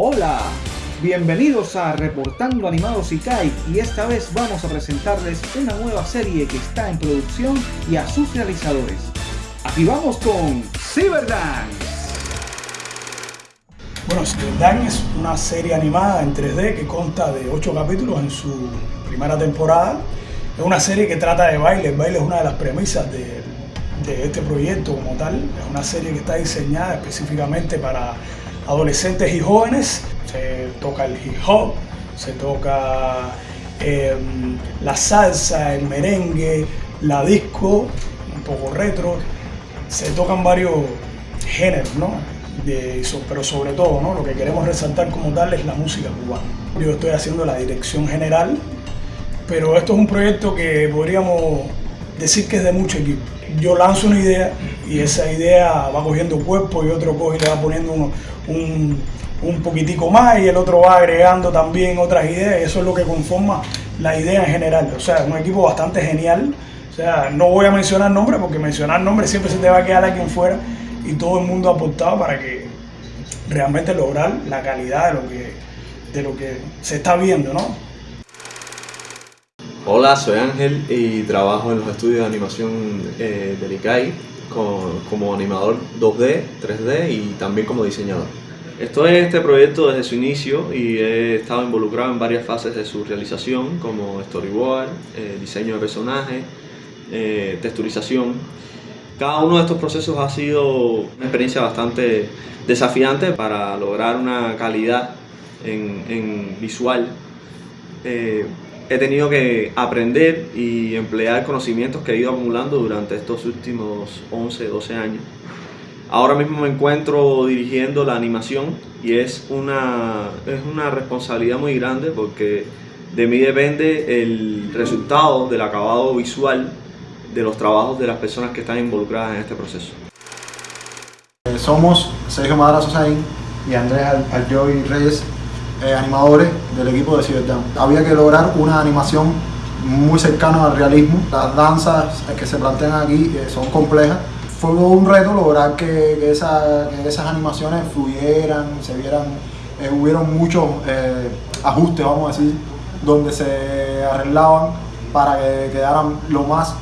Hola, bienvenidos a Reportando Animados Ikai y esta vez vamos a presentarles una nueva serie que está en producción y a sus realizadores. Aquí vamos con Cyberdance. Bueno, Cyberdance es una serie animada en 3D que consta de 8 capítulos en su primera temporada. Es una serie que trata de baile, el baile es una de las premisas de este proyecto como tal. Es una serie que está diseñada específicamente para adolescentes y jóvenes. Se toca el hip hop, se toca em, la salsa, el merengue, la disco, un poco retro. Se tocan varios géneros, ¿no? pero sobre todo, ¿no? Lo que queremos resaltar como tal es la música cubana. Yo estoy haciendo la dirección general, pero esto es un proyecto que podríamos decir que es de mucho equipo. Yo lanzo una idea y esa idea va cogiendo cuerpo y otro coge y le va poniendo un, un, poquitico más y el otro va agregando también otras ideas eso es lo que conforma la idea en general. O sea, es un equipo bastante genial. O sea, no voy a mencionar nombres porque mencionar nombres siempre se te va a quedar a quien fuera y todo el mundo ha aportado para que realmente lograr la calidad de lo que, de lo que se está viendo, ¿no? Hola, soy Ángel y trabajo en los estudios de animación eh, del ICAI como animador 2D, 3D y también como diseñador. Estoy en este proyecto desde su inicio y he estado involucrado en varias fases de su realización como storyboard, eh, diseño de personajes, eh, texturización. Cada uno de estos procesos ha sido una experiencia bastante desafiante para lograr una calidad en, visual. Eh, he tenido que aprender y emplear conocimientos que he ido acumulando durante estos últimos 11, 12 años. Ahora mismo me encuentro dirigiendo la animación y es una, es una responsabilidad muy grande porque de mí depende el resultado del acabado visual de los trabajos de las personas que están involucradas en este proceso. Eh, somos Sergio Madara Sosain y Andrés Aljoy Reyes eh, animadores del equipo de Cyberdown. Había que lograr una animación muy cercana al realismo. Las danzas que se plantean aquí eh, son complejas. Fue un reto lograr que, esas animaciones fluyeran, se vieran, eh, hubieron muchos ajustes, vamos a decir, donde se arreglaban para que quedaran lo más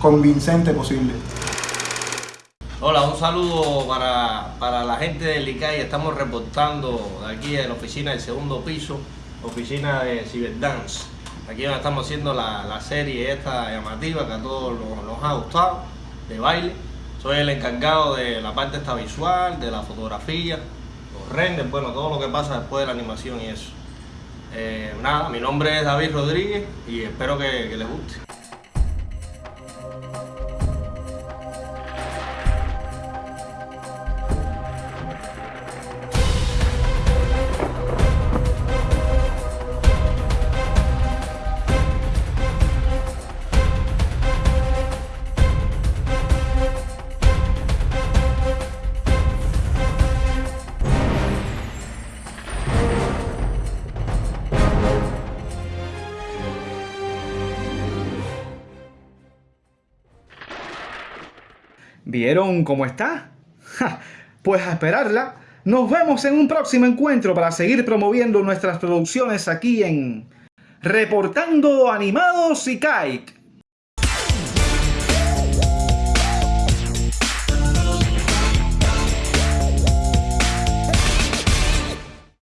convincente posible. Hola, un saludo para, la gente del ICAI. Estamos reportando aquí en la oficina del segundo piso, oficina de Cyberdance. Aquí donde estamos haciendo la, serie esta llamativa que a todos nos, ha gustado, de baile. Soy el encargado de la parte esta visual, de la fotografía, los renders, bueno, todo lo que pasa después de la animación y eso. Eh, nada, mi nombre es David Rodríguez y espero que les guste. ¿Vieron cómo está? pues a esperarla. Nos vemos en un próximo encuentro para seguir promoviendo nuestras producciones aquí en Reportando Animados y Kite.